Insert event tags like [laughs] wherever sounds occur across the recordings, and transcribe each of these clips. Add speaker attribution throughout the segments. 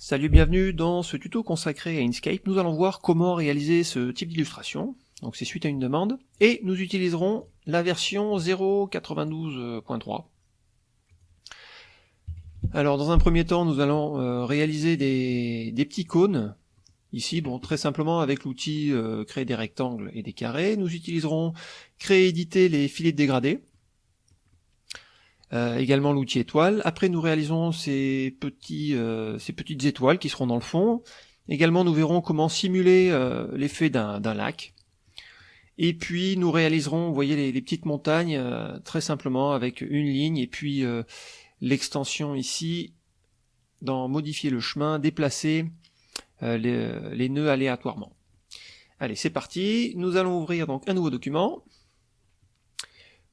Speaker 1: Salut, bienvenue dans ce tuto consacré à Inkscape. Nous allons voir comment réaliser ce type d'illustration. Donc c'est suite à une demande. Et nous utiliserons la version 0.92.3. Alors dans un premier temps, nous allons euh, réaliser des, petits cônes. Ici, bon, très simplement avec l'outil euh, créer des rectangles et des carrés. Nous utiliserons créer et éditer les filets de dégradés. Euh, également l'outil étoile. Après nous réalisons ces, petits, euh, ces petites étoiles qui seront dans le fond. Également nous verrons comment simuler euh, l'effet d'un lac. Et puis nous réaliserons, vous voyez les, petites montagnes très simplement avec une ligne et puis l'extension ici dans modifier le chemin, déplacer les, les nœuds aléatoirement. Allez c'est parti, nous allons ouvrir donc un nouveau document.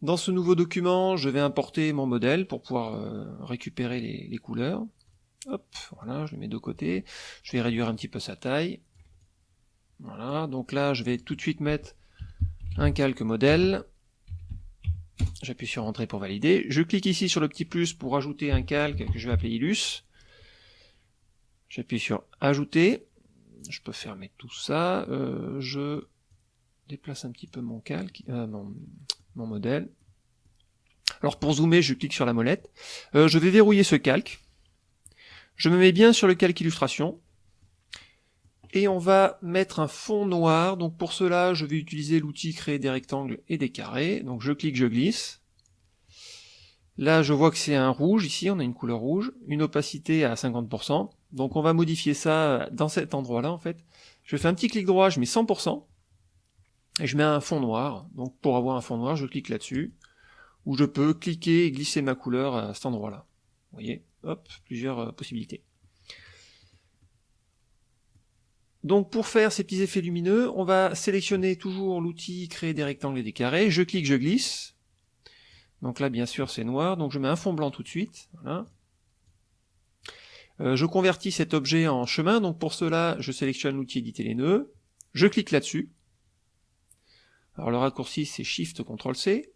Speaker 1: Dans ce nouveau document, je vais importer mon modèle pour pouvoir euh, récupérer les, couleurs. Hop, voilà, je le mets de côté. Je vais réduire un petit peu sa taille. Voilà, donc là, je vais tout de suite mettre un calque modèle. J'appuie sur Entrée pour valider. Je clique ici sur le petit plus pour ajouter un calque que je vais appeler Illus. J'appuie sur Ajouter. Je peux fermer tout ça. Euh, je déplace un petit peu mon calque, euh, modèle. Alors pour zoomer, je clique sur la molette. Euh, je vais verrouiller ce calque. Je me mets bien sur le calque illustration. Et on va mettre un fond noir. Donc pour cela, je vais utiliser l'outil créer des rectangles et des carrés. Donc je clique, je glisse. Là, je vois que c'est un rouge, ici, on a une couleur rouge, une opacité à 50%. Donc on va modifier ça dans cet endroit-là, en fait. Je fais un petit clic droit, je mets 100%, et je mets un fond noir. Donc pour avoir un fond noir, je clique là-dessus, où je peux cliquer et glisser ma couleur à cet endroit-là. Vous voyez, hop, plusieurs euh, possibilités. Donc pour faire ces petits effets lumineux, on va sélectionner toujours l'outil créer des rectangles et des carrés, je clique, je glisse. Donc là bien sûr c'est noir, donc je mets un fond blanc tout de suite. Euh, je convertis cet objet en chemin, donc pour cela je sélectionne l'outil éditer les nœuds, je clique là-dessus, alors le raccourci c'est Shift CTRL C.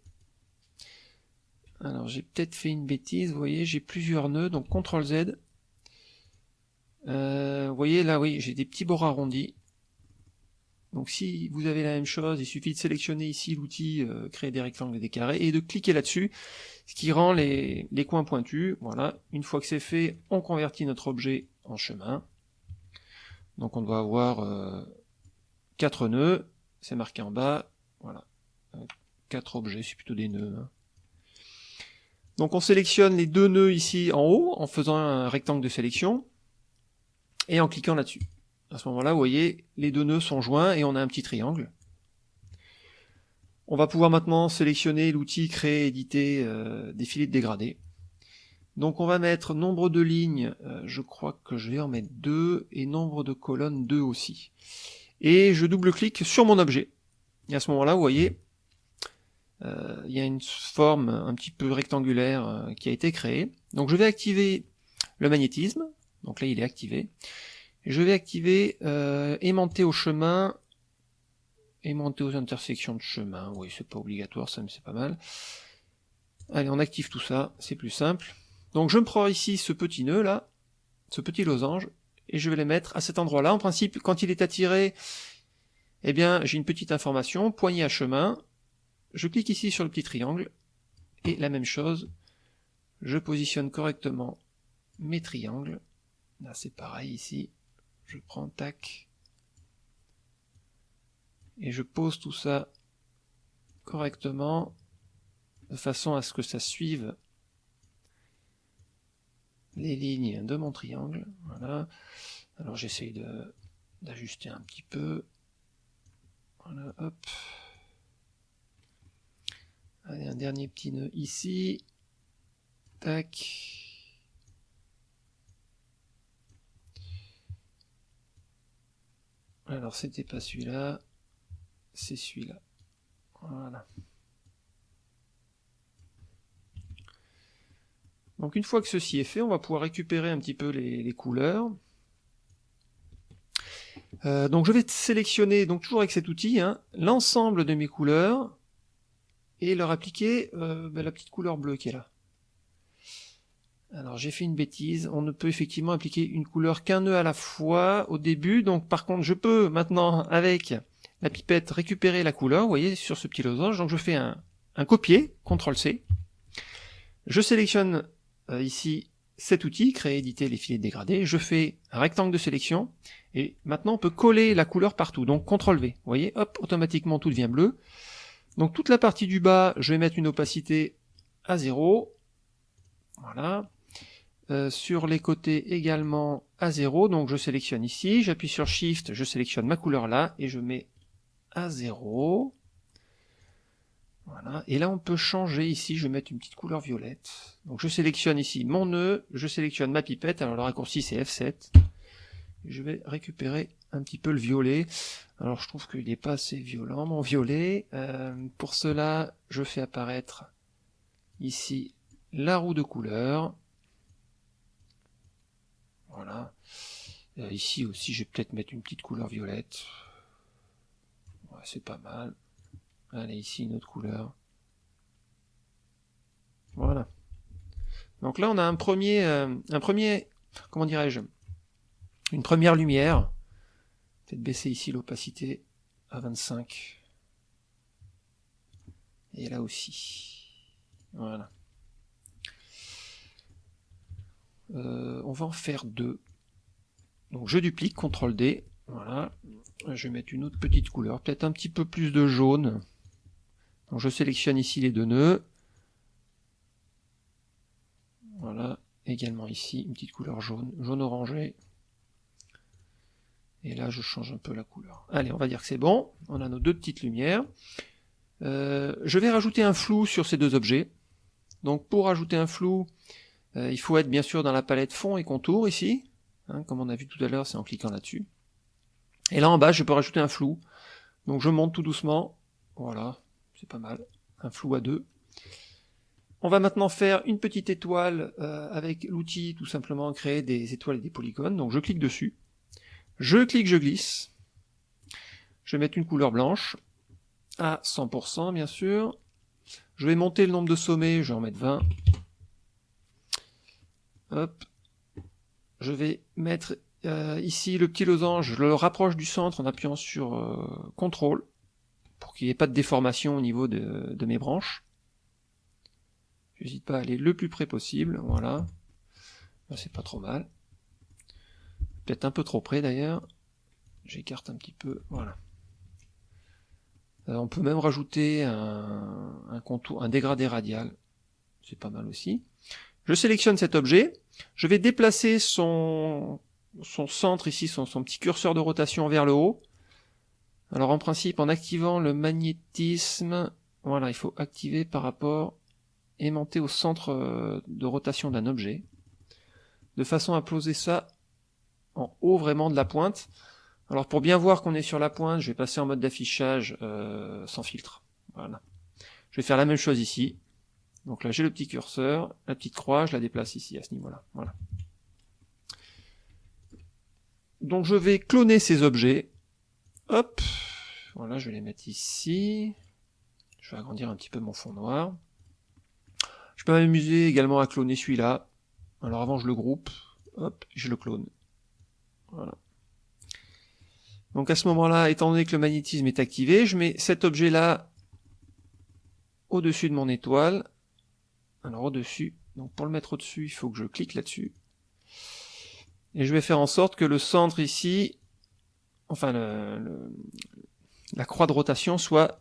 Speaker 1: Alors j'ai peut-être fait une bêtise, vous voyez, j'ai plusieurs nœuds, donc CTRL Z. Euh, vous voyez là, oui, j'ai des petits bords arrondis. Donc si vous avez la même chose, il suffit de sélectionner ici l'outil euh, créer des rectangles et des carrés et de cliquer là-dessus, ce qui rend les, coins pointus. Voilà, une fois que c'est fait, on convertit notre objet en chemin. Donc on doit avoir euh, quatre nœuds, c'est marqué en bas, voilà. Quatre objets, c'est plutôt des nœuds. Hein. Donc on sélectionne les deux nœuds ici en haut, en faisant un rectangle de sélection, et en cliquant là-dessus. À ce moment-là, vous voyez, les deux nœuds sont joints et on a un petit triangle. On va pouvoir maintenant sélectionner l'outil créer, éditer euh, des filets de dégradés. Donc on va mettre nombre de lignes, euh, je crois que je vais en mettre deux, et nombre de colonnes deux aussi. Et je double-clique sur mon objet. Et à ce moment-là, vous voyez, il y a une forme un petit peu rectangulaire euh, qui a été créée. Donc je vais activer le magnétisme, donc là il est activé. Je vais activer euh, aimanter au chemin, aimanter aux intersections de chemin, oui c'est pas obligatoire ça mais c'est pas mal. Allez on active tout ça, c'est plus simple. Donc je me prends ici ce petit nœud là, ce petit losange, et je vais les mettre à cet endroit là. En principe quand il est attiré, eh bien j'ai une petite information, poignée à chemin, je clique ici sur le petit triangle, et la même chose, je positionne correctement mes triangles, là c'est pareil ici, je prends tac, et je pose tout ça correctement, de façon à ce que ça suive les lignes de mon triangle, voilà, alors j'essaye d'ajuster un petit peu, voilà, hop. Un dernier petit nœud ici. Tac. Alors, c'était pas celui-là. C'est celui-là. Voilà. Donc une fois que ceci est fait, on va pouvoir récupérer un petit peu les couleurs. Euh, donc je vais sélectionner, donc toujours avec cet outil, hein, l'ensemble de mes couleurs et leur appliquer euh, ben, la petite couleur bleue qui est là. Alors j'ai fait une bêtise, on ne peut effectivement appliquer une couleur qu'un nœud à la fois au début, donc par contre je peux maintenant avec la pipette récupérer la couleur, vous voyez sur ce petit losange, donc je fais un, un copier, CTRL C, je sélectionne euh, ici cet outil, créer, éditer les filets dégradés, je fais un rectangle de sélection, et maintenant on peut coller la couleur partout, donc CTRL V, vous voyez, hop, automatiquement tout devient bleu. Donc toute la partie du bas, je vais mettre une opacité à 0, voilà, euh, sur les côtés également à 0, donc je sélectionne ici, j'appuie sur Shift, je sélectionne ma couleur là, et je mets à 0. Voilà, et là on peut changer. Ici, je vais mettre une petite couleur violette. Donc je sélectionne ici mon nœud, je sélectionne ma pipette, alors le raccourci c'est F7. Je vais récupérer un petit peu le violet. Alors je trouve qu'il n'est pas assez violent mon violet. Euh, pour cela, je fais apparaître ici la roue de couleur. Voilà. Euh, ici aussi, je vais peut-être mettre une petite couleur violette. C'est pas mal. Allez, ici, une autre couleur. Voilà. Donc là, on a un premier, euh, un premier, comment dirais-je, une première lumière. Peut-être baisser ici l'opacité à 25. Et là aussi. Voilà. Euh, on va en faire deux. Donc je duplique, CTRL D, voilà. Je vais mettre une autre petite couleur, peut-être un petit peu plus de jaune. Donc je sélectionne ici les deux nœuds. Voilà, également ici, une petite couleur jaune, jaune orangé. Et là, je change un peu la couleur. Allez, on va dire que c'est bon. On a nos deux petites lumières. Euh, je vais rajouter un flou sur ces deux objets. Donc pour rajouter un flou, euh, il faut être bien sûr dans la palette fond et contour ici, hein, comme on a vu tout à l'heure, c'est en cliquant là-dessus. Et là en bas, je peux rajouter un flou. Donc je monte tout doucement, voilà, c'est pas mal, un flou à deux. On va maintenant faire une petite étoile euh, avec l'outil tout simplement créer des étoiles et des polygones. Donc je clique dessus, je clique, je glisse, je vais mettre une couleur blanche, à 100% bien sûr, je vais monter le nombre de sommets, je vais en mettre 20, Hop. Je vais mettre euh, ici le petit losange, je le rapproche du centre en appuyant sur euh, CTRL pour qu'il n'y ait pas de déformation au niveau de, mes branches. J'hésite pas à aller le plus près possible, voilà. C'est pas trop mal. Peut-être un peu trop près d'ailleurs. J'écarte un petit peu, voilà. Euh, on peut même rajouter un, un, contour, un dégradé radial. C'est pas mal aussi. Je sélectionne cet objet, je vais déplacer son, son centre ici, son, son, petit curseur de rotation vers le haut. Alors en principe, en activant le magnétisme, voilà, il faut activer par rapport, aimanter au centre euh, de rotation d'un objet, de façon à poser ça en haut vraiment de la pointe. Alors pour bien voir qu'on est sur la pointe, je vais passer en mode d'affichage euh, sans filtre. Voilà. Je vais faire la même chose ici. Donc là j'ai le petit curseur, la petite croix, je la déplace ici à ce niveau-là. Voilà. Donc je vais cloner ces objets. Hop, voilà, je vais les mettre ici. Je vais agrandir un petit peu mon fond noir. Je peux m'amuser également à cloner celui-là. Alors avant je le groupe, hop, je le clone. Voilà. Donc à ce moment-là, étant donné que le magnétisme est activé, je mets cet objet-là au-dessus de mon étoile, alors au-dessus, donc pour le mettre au-dessus, il faut que je clique là-dessus. Et je vais faire en sorte que le centre ici, enfin la croix de rotation soit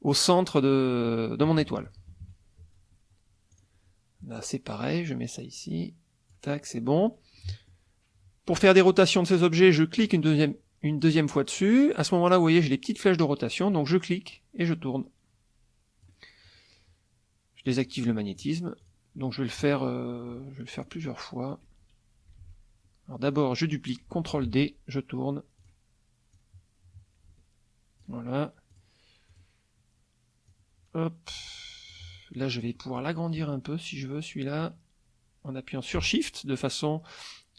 Speaker 1: au centre de, de mon étoile. Là c'est pareil, je mets ça ici, tac, c'est bon. Pour faire des rotations de ces objets, je clique une deuxième, une deuxième fois dessus. À ce moment-là, vous voyez, j'ai les petites flèches de rotation, donc je clique et je tourne désactive le magnétisme. Donc je vais le faire, euh, je vais le faire plusieurs fois. Alors d'abord je duplique, CTRL D, je tourne. Voilà. Hop. Là je vais pouvoir l'agrandir un peu si je veux celui-là, en appuyant sur Shift, de façon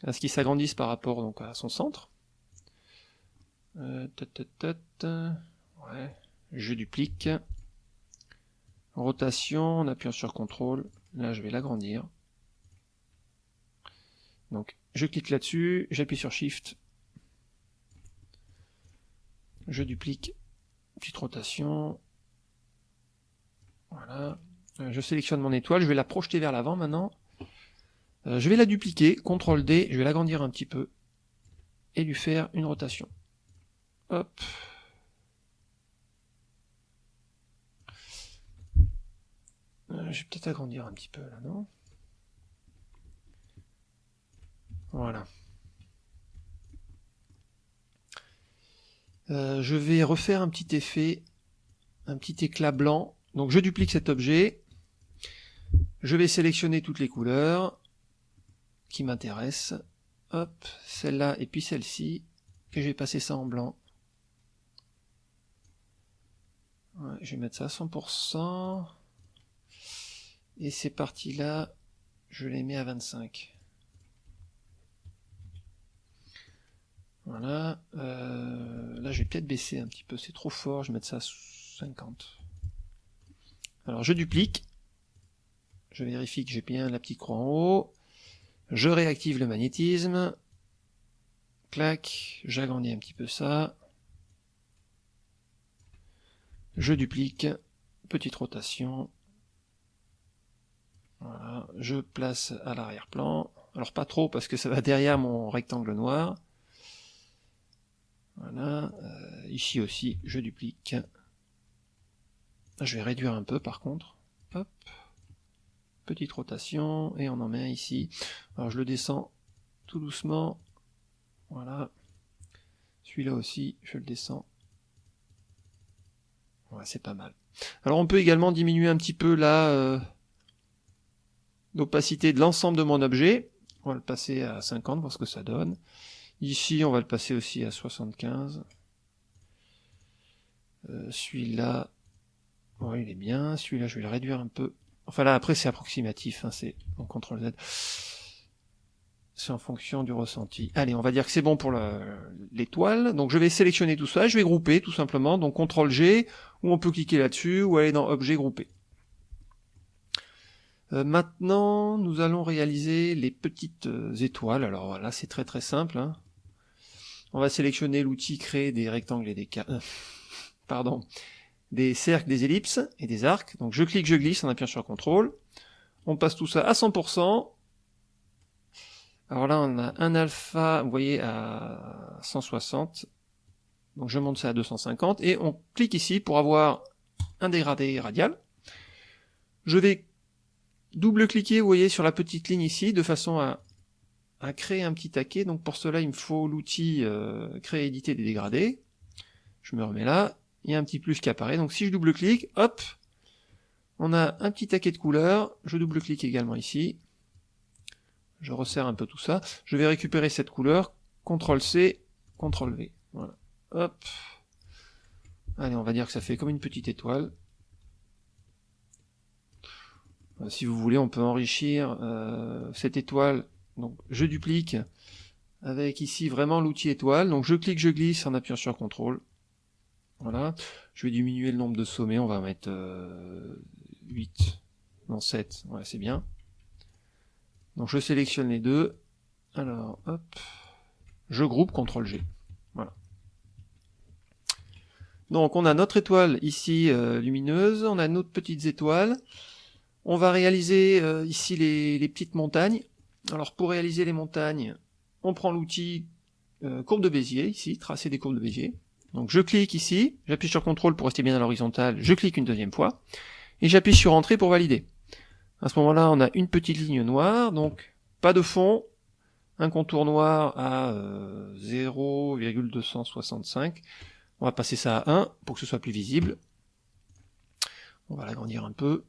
Speaker 1: à ce qu'il s'agrandisse par rapport donc à son centre. Euh. Je duplique. Rotation, en appuyant sur CTRL, là je vais l'agrandir. Donc je clique là-dessus, j'appuie sur Shift, je duplique, petite rotation, voilà, euh, je sélectionne mon étoile, je vais la projeter vers l'avant maintenant, euh, je vais la dupliquer, CTRL D, je vais l'agrandir un petit peu, et lui faire une rotation. Hop. Euh, je vais peut-être agrandir un petit peu là, non? Voilà. Euh, je vais refaire un petit effet, un petit éclat blanc. Donc je duplique cet objet. Je vais sélectionner toutes les couleurs qui m'intéressent. Hop, celle-là et puis celle-ci. Et je vais passer ça en blanc. je vais mettre ça à 100%. Et ces parties-là, je les mets à 25. Voilà. Euh, là, je vais peut-être baisser un petit peu. C'est trop fort. Je vais mettre ça à 50. Alors, je duplique. Je vérifie que j'ai bien la petite croix en haut. Je réactive le magnétisme. Clac. J'agrandis un petit peu ça. Je duplique. Petite rotation. Voilà. Je place à l'arrière-plan. Alors pas trop parce que ça va derrière mon rectangle noir. Voilà, euh, ici aussi, je duplique. Je vais réduire un peu par contre. Hop. Petite rotation, et on en met un ici. Alors je le descends tout doucement. Voilà. Celui-là aussi, je le descends. Ouais, c'est pas mal. Alors on peut également diminuer un petit peu la euh, l'opacité de l'ensemble de mon objet. On va le passer à 50, voir ce que ça donne. Ici, on va le passer aussi à 75. Euh, celui-là, il est bien. Celui-là, je vais le réduire un peu. Enfin là, après, c'est approximatif. Hein, c'est en CTRL Z. C'est en fonction du ressenti. Allez, on va dire que c'est bon pour l'étoile. Donc je vais sélectionner tout ça. Je vais grouper tout simplement. Donc CTRL G, ou on peut cliquer là-dessus, ou aller dans Objet grouper. Euh, maintenant, nous allons réaliser les petites euh, étoiles. Alors voilà, c'est très très simple. Hein. On va sélectionner l'outil créer des rectangles et des euh, [laughs] pardon, des cercles, des ellipses et des arcs. Donc je clique, je glisse en appuyant sur CTRL. On passe tout ça à 100%. Alors là, on a un alpha, vous voyez, à 160. Donc je monte ça à 250 et on clique ici pour avoir un dégradé radial. Je vais double-cliquer, vous voyez, sur la petite ligne ici, de façon à à créer un petit taquet. Donc pour cela, il me faut l'outil euh, créer éditer des dégradés. Je me remets là, il y a un petit plus qui apparaît. Donc si je double-clique, hop, on a un petit taquet de couleurs. Je double-clique également ici. Je resserre un peu tout ça. Je vais récupérer cette couleur. CTRL C, CTRL V. Voilà. Hop. Allez, on va dire que ça fait comme une petite étoile. Euh, si vous voulez, on peut enrichir euh, cette étoile donc je duplique avec ici vraiment l'outil étoile. Donc je clique, je glisse en appuyant sur CTRL. Voilà. Je vais diminuer le nombre de sommets, on va mettre 8, euh, non 7, ouais c'est bien. Donc je sélectionne les deux. Alors, hop, je groupe CTRL G. Voilà. Donc on a notre étoile ici euh, lumineuse, on a notre petites étoiles. On va réaliser euh, ici les petites montagnes. Alors pour réaliser les montagnes, on prend l'outil euh, courbe de Bézier, ici, tracer des courbes de Bézier. Donc je clique ici, j'appuie sur CTRL pour rester bien à l'horizontale, je clique une deuxième fois, et j'appuie sur Entrée pour valider. À ce moment-là, on a une petite ligne noire, donc pas de fond, un contour noir à 0,265. Euh, on va passer ça à 1 pour que ce soit plus visible. On va l'agrandir un peu.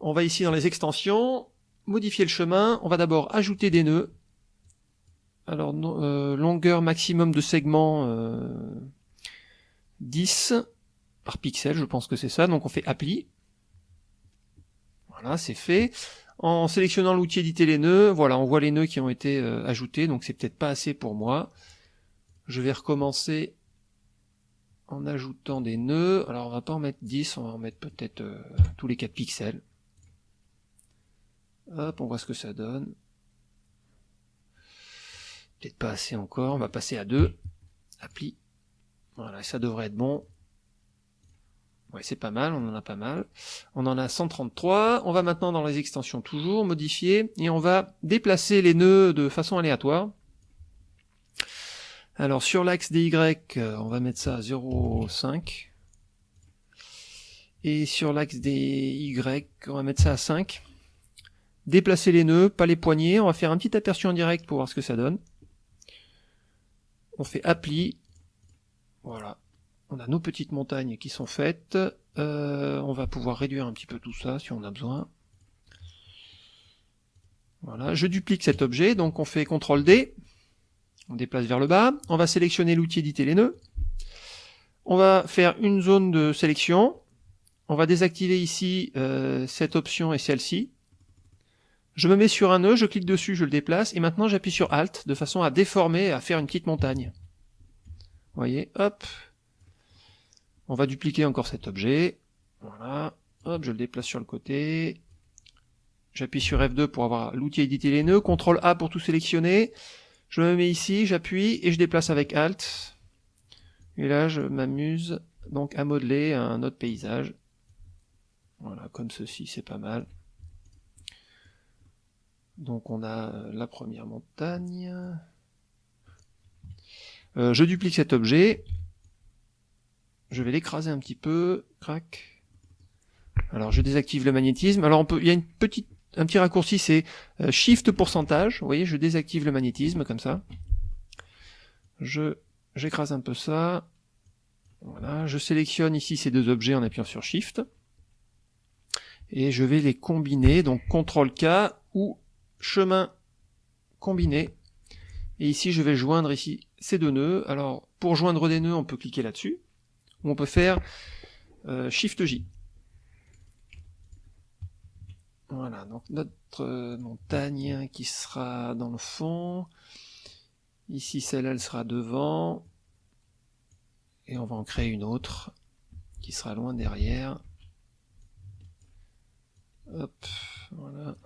Speaker 1: On va ici dans les extensions, modifier le chemin, on va d'abord ajouter des nœuds. Alors, euh, longueur maximum de segment euh, 10 par pixel, je pense que c'est ça. Donc on fait appli. Voilà, c'est fait. En sélectionnant l'outil éditer les nœuds, voilà, on voit les nœuds qui ont été euh, ajoutés, donc c'est peut-être pas assez pour moi. Je vais recommencer en ajoutant des nœuds. Alors on va pas en mettre 10, on va en mettre peut-être euh, tous les 4 pixels. Hop, on voit ce que ça donne. Peut-être pas assez encore, on va passer à 2. Appli. Voilà, ça devrait être bon. Ouais, c'est pas mal, on en a pas mal. On en a 133. On va maintenant dans les extensions toujours, modifier, et on va déplacer les nœuds de façon aléatoire. Alors sur l'axe des Y, euh, on va mettre ça à 0,5. Et sur l'axe des Y, on va mettre ça à 5. Déplacer les nœuds, pas les poignées. On va faire un petit aperçu en direct pour voir ce que ça donne. On fait appli. Voilà. On a nos petites montagnes qui sont faites. Euh, on va pouvoir réduire un petit peu tout ça si on a besoin. Voilà, je duplique cet objet, donc on fait CTRL D, on déplace vers le bas, on va sélectionner l'outil éditer les nœuds, on va faire une zone de sélection, on va désactiver ici euh, cette option et celle-ci, je me mets sur un nœud, je clique dessus, je le déplace, et maintenant j'appuie sur Alt, de façon à déformer, à faire une petite montagne. Vous voyez, hop, on va dupliquer encore cet objet. Voilà. Hop, je le déplace sur le côté. J'appuie sur F2 pour avoir l'outil éditer les nœuds. CTRL A pour tout sélectionner. Je me mets ici, j'appuie et je déplace avec Alt. Et là, je m'amuse donc à modeler un autre paysage. Voilà, comme ceci, c'est pas mal. Donc on a la première montagne. Euh, je duplique cet objet. Je vais l'écraser un petit peu. Crac. Alors je désactive le magnétisme. Alors on peut, il y a une petite, un petit raccourci, c'est euh, Shift pourcentage. Vous voyez, je désactive le magnétisme comme ça. Je j'écrase un peu ça. Voilà, je sélectionne ici ces deux objets en appuyant sur Shift. Et je vais les combiner, donc CTRL K ou chemin combiné. Et ici, je vais joindre ici ces deux nœuds. Alors, pour joindre des nœuds, on peut cliquer là-dessus on peut faire euh, Shift J. Voilà, donc notre euh, montagne qui sera dans le fond. Ici, celle-là, elle sera devant. Et on va en créer une autre qui sera loin derrière. Hop, voilà.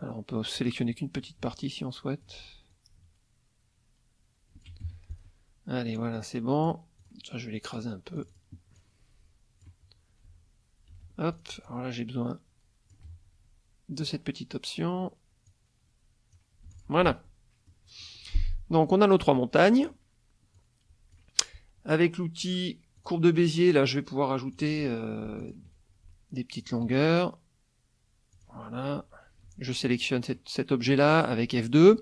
Speaker 1: Alors on peut sélectionner qu'une petite partie si on souhaite. Allez, voilà, c'est bon. Ça, je vais l'écraser un peu. Hop, alors là j'ai besoin de cette petite option. Voilà. Donc on a nos trois montagnes. Avec l'outil courbe de Bézier, là je vais pouvoir ajouter euh, des petites longueurs. Voilà. Je sélectionne cet objet là avec F2.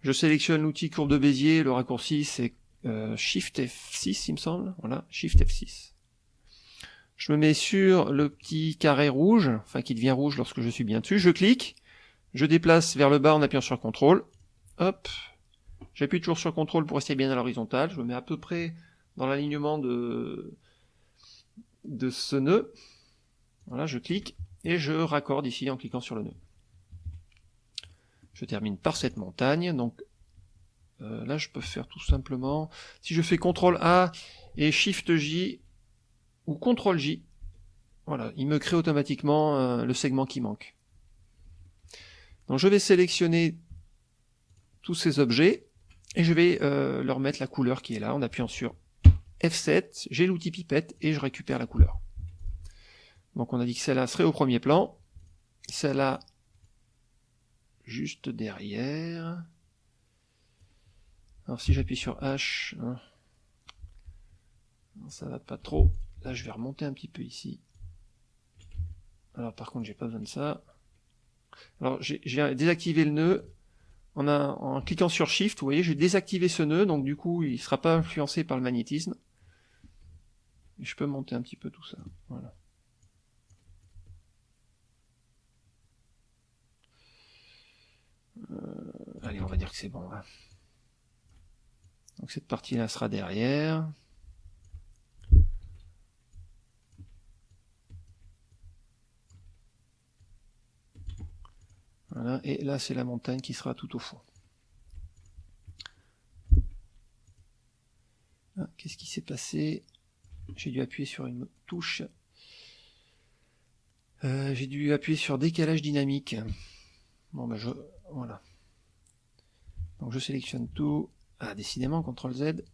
Speaker 1: Je sélectionne l'outil courbe de Bézier, le raccourci c'est euh, Shift F6 il me semble, voilà, Shift F6. Je me mets sur le petit carré rouge, enfin qui devient rouge lorsque je suis bien dessus, je clique, je déplace vers le bas en appuyant sur CTRL, hop, j'appuie toujours sur CTRL pour rester bien à l'horizontale, je me mets à peu près dans l'alignement de, de ce nœud, voilà, je clique, et je raccorde ici en cliquant sur le nœud. Je termine par cette montagne, donc euh, là, je peux faire tout simplement, si je fais CTRL A et SHIFT J, ou CTRL J, voilà, il me crée automatiquement euh, le segment qui manque. Donc je vais sélectionner tous ces objets, et je vais euh, leur mettre la couleur qui est là, en appuyant sur F7, j'ai l'outil pipette, et je récupère la couleur. Donc on a dit que celle-là serait au premier plan, celle-là juste derrière, alors si j'appuie sur H, hein, ça va pas trop. Là je vais remonter un petit peu ici. Alors par contre j'ai pas besoin de ça. Alors j'ai désactivé le nœud. En, en cliquant sur Shift, vous voyez, j'ai désactivé ce nœud, donc du coup il sera pas influencé par le magnétisme. Et je peux monter un petit peu tout ça. Voilà. Allez, on va dire que c'est bon. Hein. Donc cette partie-là sera derrière. Voilà, et là c'est la montagne qui sera tout au fond. Ah, qu'est-ce qui s'est passé? J'ai dû appuyer sur une touche. Euh, j'ai dû appuyer sur décalage dynamique. Bon ben je... Voilà. Donc je sélectionne tout. Ah, décidément, CTRL Z.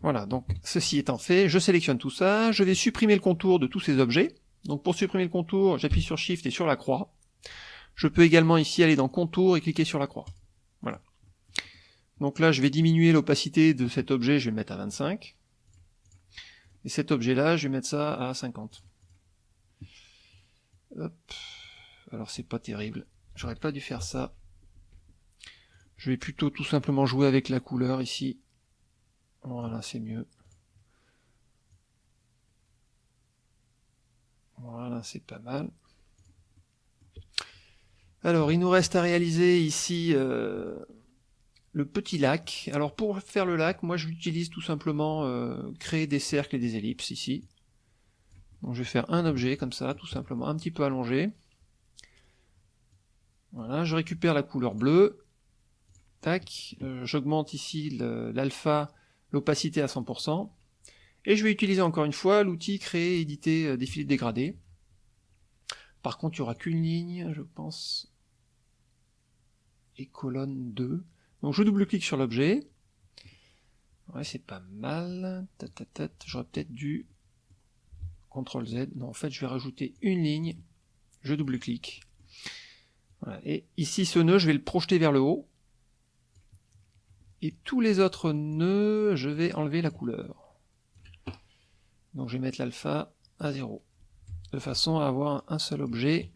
Speaker 1: Voilà, donc ceci étant fait, je sélectionne tout ça, je vais supprimer le contour de tous ces objets. Donc pour supprimer le contour, j'appuie sur Shift et sur la croix. Je peux également ici aller dans Contour et cliquer sur la croix. Voilà. Donc là, je vais diminuer l'opacité de cet objet, je vais le mettre à 25. Et cet objet-là, je vais mettre ça à 50. Hop. Alors c'est pas terrible. J'aurais pas dû faire ça. Je vais plutôt tout simplement jouer avec la couleur ici. Voilà, c'est mieux. Voilà, c'est pas mal. Alors, il nous reste à réaliser ici euh, le petit lac. Alors, pour faire le lac, moi, je l'utilise tout simplement euh, créer des cercles et des ellipses ici. Donc, je vais faire un objet comme ça, tout simplement, un petit peu allongé. Voilà, je récupère la couleur bleue. Tac, euh, j'augmente ici l'alpha l'opacité à 100%, et je vais utiliser encore une fois l'outil créer, éditer, euh, défilé dégradé. Par contre, il n'y aura qu'une ligne, je pense, et colonne 2. Donc je double-clique sur l'objet. Ouais, c'est pas mal. J'aurais peut-être dû CTRL Z. Non, en fait, je vais rajouter une ligne. Je double-clique. Et ici, ce nœud, je vais le projeter vers le haut. Et tous les autres nœuds, je vais enlever la couleur. Donc je vais mettre l'alpha à 0. De façon à avoir un seul objet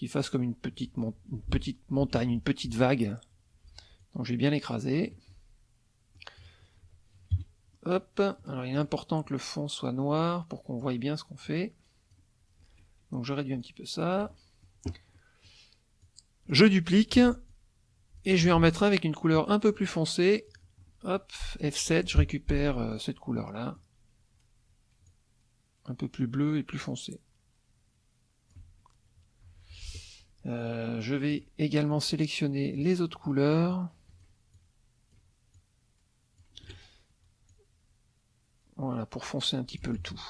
Speaker 1: qui fasse comme une petite, une petite montagne, une petite vague. Donc je vais bien l'écraser. Hop, alors il est important que le fond soit noir pour qu'on voie bien ce qu'on fait. Donc je réduis un petit peu ça. Je duplique, et je vais en mettre avec une couleur un peu plus foncée. Hop, F7, je récupère euh, cette couleur-là. Un peu plus bleu et plus foncé. Euh, je vais également sélectionner les autres couleurs. Voilà, pour foncer un petit peu le tout.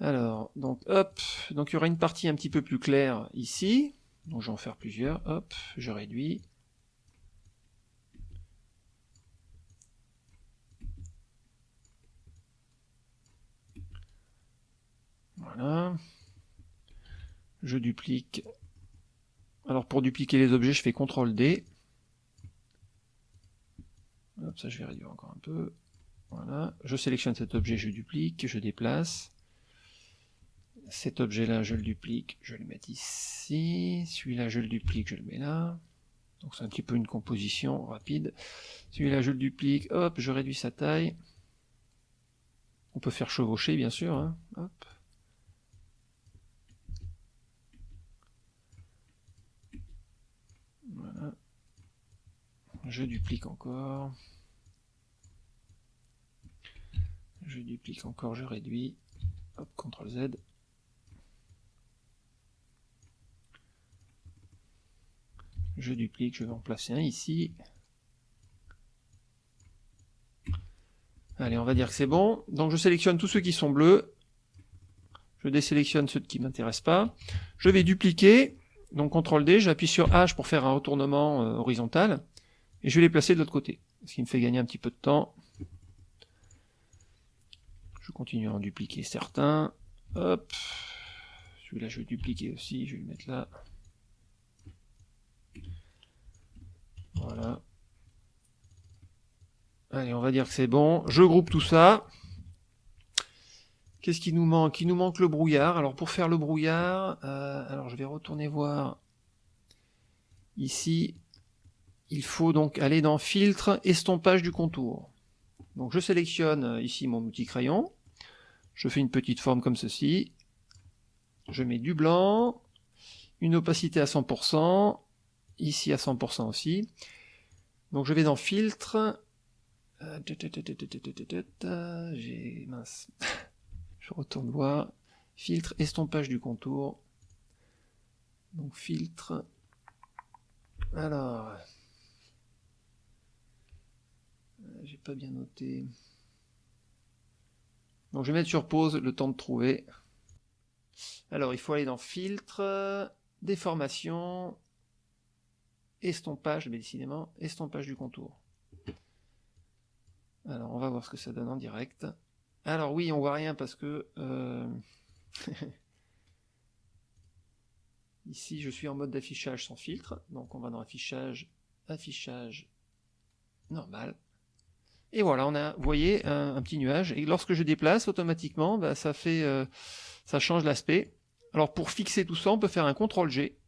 Speaker 1: Alors, donc hop, donc il y aura une partie un petit peu plus claire ici. Donc je vais en faire plusieurs, hop, je réduis. Voilà. Je duplique. Alors pour dupliquer les objets, je fais CTRL D. Hop, ça je vais réduire encore un peu. Voilà. Je sélectionne cet objet, je duplique, je déplace. Cet objet-là, je le duplique, je le mets ici. Celui-là, je le duplique, je le mets là. Donc c'est un petit peu une composition rapide. Celui-là, je le duplique, hop, je réduis sa taille. On peut faire chevaucher, bien sûr. Hein. Hop. Voilà. Je duplique encore. Je duplique encore, je réduis. Hop, CTRL Z. je duplique, je vais en placer un ici. Allez, on va dire que c'est bon. Donc je sélectionne tous ceux qui sont bleus. Je désélectionne ceux qui ne m'intéressent pas. Je vais dupliquer. Donc CTRL D, j'appuie sur H pour faire un retournement euh, horizontal. Et je vais les placer de l'autre côté. Ce qui me fait gagner un petit peu de temps. Je continue à en dupliquer certains. Hop. Celui-là, je vais dupliquer aussi. Je vais le mettre là. Voilà. Allez, on va dire que c'est bon. Je groupe tout ça. Qu'est-ce qui nous manque? Il nous manque le brouillard. Alors pour faire le brouillard, euh, alors je vais retourner voir ici. Il faut donc aller dans filtre, estompage du contour. Donc je sélectionne euh, ici mon outil crayon. Je fais une petite forme comme ceci. Je mets du blanc, une opacité à 100%, ici à 100% aussi. Donc je vais dans filtre. J'ai mince. [laughs] Je retourne voir. Filtre, estompage du contour. Donc filtre. Alors. J'ai pas bien noté. Donc je vais mettre sur pause le temps de trouver. Alors il faut aller dans filtre, déformation, estompage, mais décidément, estompage du contour. Alors on va voir ce que ça donne en direct. Alors oui, on voit rien parce que euh, [laughs] ici je suis en mode d'affichage sans filtre, donc on va dans affichage, affichage normal. Et voilà, on a, vous voyez, un, petit nuage. Et lorsque je déplace, automatiquement, bah, ça fait, euh, ça change l'aspect. Alors pour fixer tout ça, on peut faire un CTRL G.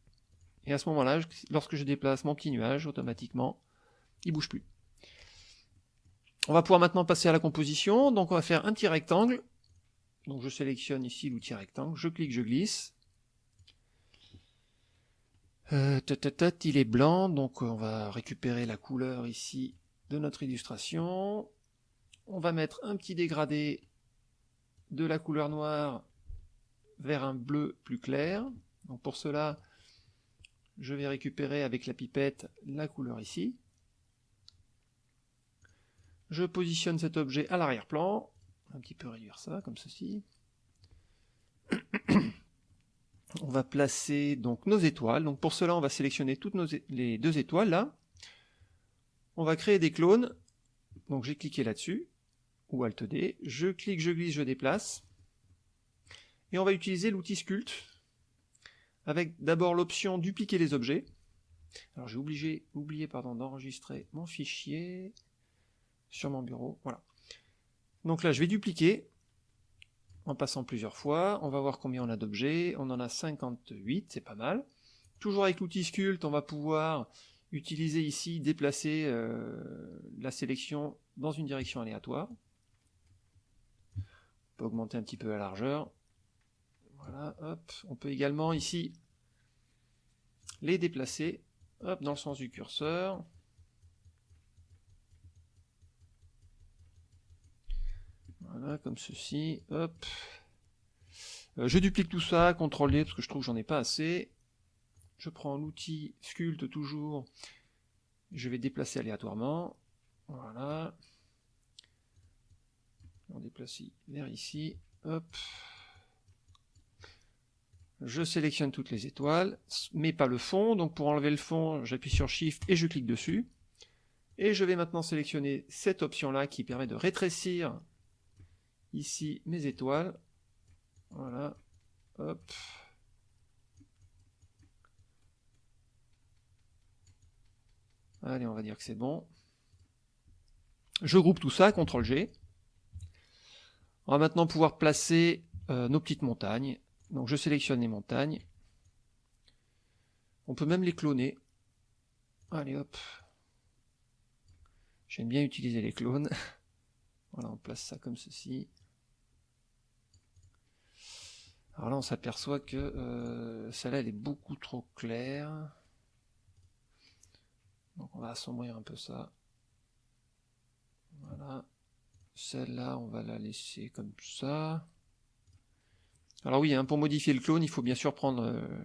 Speaker 1: Et à ce moment-là, lorsque je déplace mon petit nuage, automatiquement, il bouge plus. On va pouvoir maintenant passer à la composition. Donc on va faire un petit rectangle. Donc je sélectionne ici l'outil rectangle, je clique, je glisse. Euh, il est blanc, donc on va récupérer la couleur ici de notre illustration. On va mettre un petit dégradé de la couleur noire vers un bleu plus clair. Donc pour cela, je vais récupérer avec la pipette la couleur ici. Je positionne cet objet à l'arrière-plan. Un petit peu réduire ça, comme ceci. [coughs] on va placer donc nos étoiles. Donc pour cela, on va sélectionner toutes nos, les deux étoiles là. On va créer des clones. Donc j'ai cliqué là-dessus, ou Alt D. Je clique, je glisse, je déplace. Et on va utiliser l'outil Sculpt, avec d'abord l'option dupliquer les objets. Alors j'ai oublié, oublié d'enregistrer mon fichier sur mon bureau. Voilà. Donc là, je vais dupliquer en passant plusieurs fois. On va voir combien on a d'objets. On en a 58, c'est pas mal. Toujours avec l'outil Sculpt, on va pouvoir utiliser ici, déplacer euh, la sélection dans une direction aléatoire. On peut augmenter un petit peu la largeur. Voilà, hop. On peut également ici les déplacer hop, dans le sens du curseur. Voilà, comme ceci. Hop. Euh, je duplique tout ça, CTRL D parce que je trouve que j'en ai pas assez je prends l'outil sculpte toujours, je vais déplacer aléatoirement, voilà, on déplace vers ici, hop, je sélectionne toutes les étoiles, mais pas le fond, donc pour enlever le fond, j'appuie sur Shift et je clique dessus, et je vais maintenant sélectionner cette option-là qui permet de rétrécir ici mes étoiles, voilà, hop, Allez, on va dire que c'est bon. Je groupe tout ça, CTRL G. On va maintenant pouvoir placer euh, nos petites montagnes. Donc je sélectionne les montagnes. On peut même les cloner. Allez hop. J'aime bien utiliser les clones. [laughs] voilà, on place ça comme ceci. Alors là, on s'aperçoit que euh, celle-là, elle est beaucoup trop claire. Donc on va assombrir un peu ça. Voilà. Celle-là, on va la laisser comme ça. Alors oui, hein, pour modifier le clone, il faut bien sûr prendre... Euh,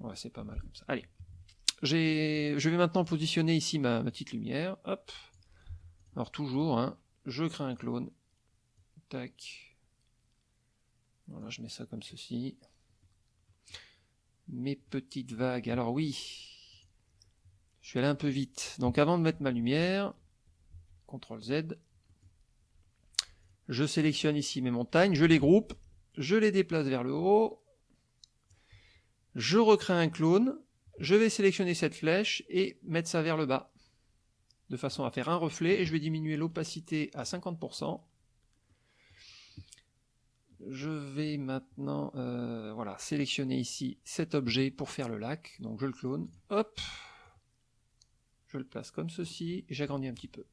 Speaker 1: ouais, c'est pas mal comme ça. Allez. Je vais maintenant positionner ici ma, petite lumière. Hop. Alors toujours, hein, je crée un clone. Tac. Voilà, je mets ça comme ceci. Mes petites vagues. Alors oui, je suis allé un peu vite. Donc avant de mettre ma lumière, CTRL Z, je sélectionne ici mes montagnes, je les groupe, je les déplace vers le haut, je recrée un clone, je vais sélectionner cette flèche et mettre ça vers le bas, de façon à faire un reflet, et je vais diminuer l'opacité à 50%. Je vais maintenant euh, voilà, sélectionner ici cet objet pour faire le lac, donc je le clone, hop, je le place comme ceci, et j'agrandis un petit peu.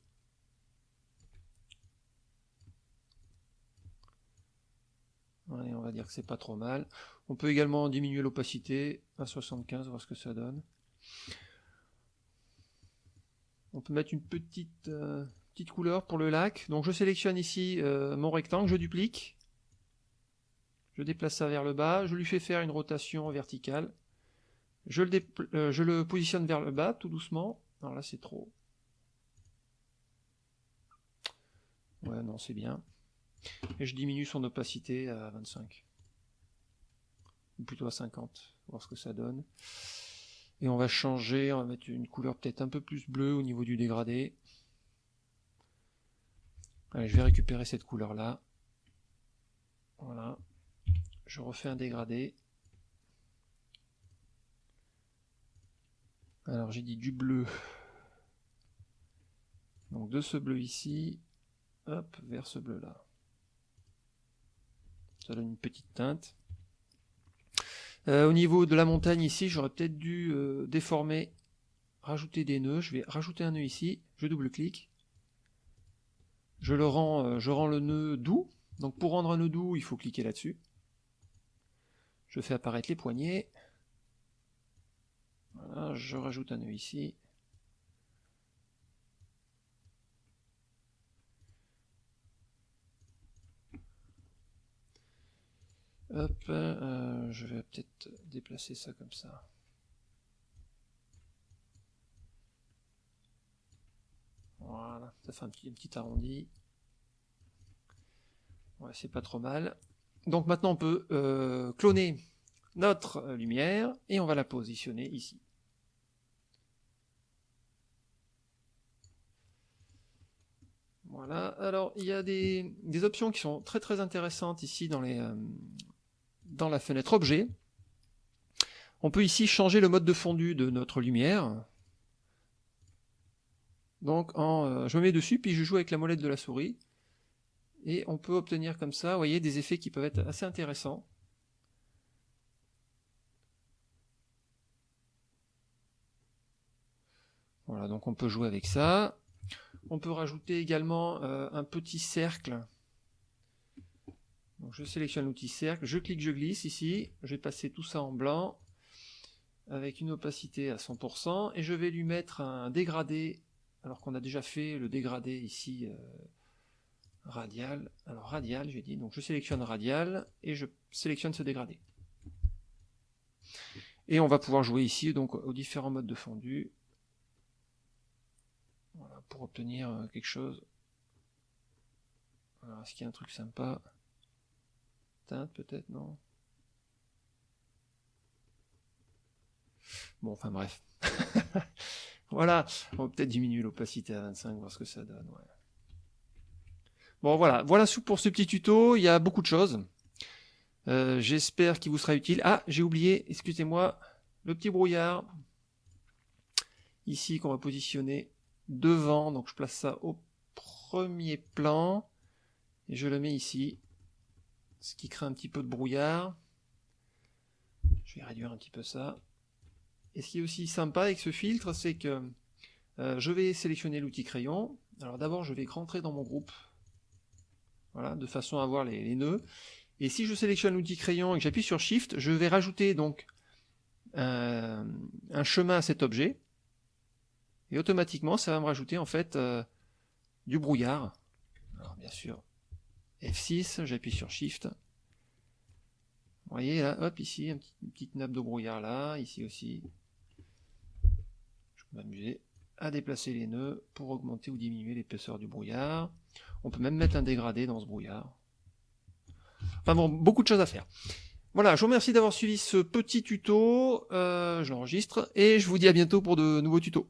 Speaker 1: On va dire que c'est pas trop mal. On peut également diminuer l'opacité à 75, voir ce que ça donne. On peut mettre une petite, euh, couleur pour le lac. Donc je sélectionne ici euh, mon rectangle, je duplique. Je déplace ça vers le bas, je lui fais faire une rotation verticale. Je le, euh, je le positionne vers le bas, tout doucement. Non, là c'est trop. Ouais, non, c'est bien. Et je diminue son opacité à 25. Ou plutôt à 50, voir ce que ça donne. Et on va changer, on va mettre une couleur peut-être un peu plus bleue au niveau du dégradé. Allez, je vais récupérer cette couleur-là. Voilà. Je refais un dégradé. Alors j'ai dit du bleu. Donc de ce bleu ici, hop, vers ce bleu là. Ça donne une petite teinte. Euh, au niveau de la montagne ici, j'aurais peut-être dû euh, déformer, rajouter des nœuds. Je vais rajouter un nœud ici, je double-clique. Je le rends, euh, je rends le nœud doux. Donc pour rendre un nœud doux, il faut cliquer là-dessus. Je fais apparaître les poignées. Voilà, je rajoute un nœud ici. Hop, euh, je vais peut-être déplacer ça comme ça. Voilà, ça fait un petit, petit arrondi. Ouais, c'est pas trop mal. Donc maintenant on peut euh, cloner notre lumière et on va la positionner ici. Alors il y a des, options qui sont très très intéressantes ici euh, dans la fenêtre objet, on peut ici changer le mode de fondu de notre lumière. Donc en, euh, je me mets dessus, puis je joue avec la molette de la souris. Et on peut obtenir comme ça, vous voyez, des effets qui peuvent être assez intéressants. Voilà, donc on peut jouer avec ça. On peut rajouter également euh, un petit cercle. Je sélectionne l'outil cercle, je clique, je glisse ici, je vais passer tout ça en blanc, avec une opacité à 100%, et je vais lui mettre un dégradé, alors qu'on a déjà fait le dégradé ici euh, radial, alors radial j'ai dit, donc je sélectionne radial, et je sélectionne ce dégradé. Et on va pouvoir jouer ici donc aux différents modes de fondu, pour obtenir euh, quelque chose. est-ce qu'il y a un truc sympa? Peut-être, non? Bon, enfin bref. [laughs] voilà, on va peut-être diminuer l'opacité à 25, voir ce que ça donne. Bon, voilà, voilà pour ce petit tuto, il y a beaucoup de choses. Euh, j'espère qu'il vous sera utile. Ah, j'ai oublié, excusez-moi, le petit brouillard. Ici, qu'on va positionner devant, donc je place ça au premier plan. Et je le mets ici ce qui crée un petit peu de brouillard. Je vais réduire un petit peu ça. Et ce qui est aussi sympa avec ce filtre, c'est que euh, je vais sélectionner l'outil crayon. Alors d'abord, je vais rentrer dans mon groupe, voilà, de façon à voir les, nœuds. Et si je sélectionne l'outil crayon et que j'appuie sur Shift, je vais rajouter donc euh, un chemin à cet objet. Et automatiquement, ça va me rajouter en fait euh, du brouillard. Alors bien sûr, F6, j'appuie sur Shift. Vous voyez là, hop, ici, une petite nappe de brouillard là, ici aussi. Je peux m'amuser à déplacer les nœuds pour augmenter ou diminuer l'épaisseur du brouillard. On peut même mettre un dégradé dans ce brouillard. Enfin bon, beaucoup de choses à faire. Voilà, je vous remercie d'avoir suivi ce petit tuto, euh, je l'enregistre, et je vous dis à bientôt pour de nouveaux tutos.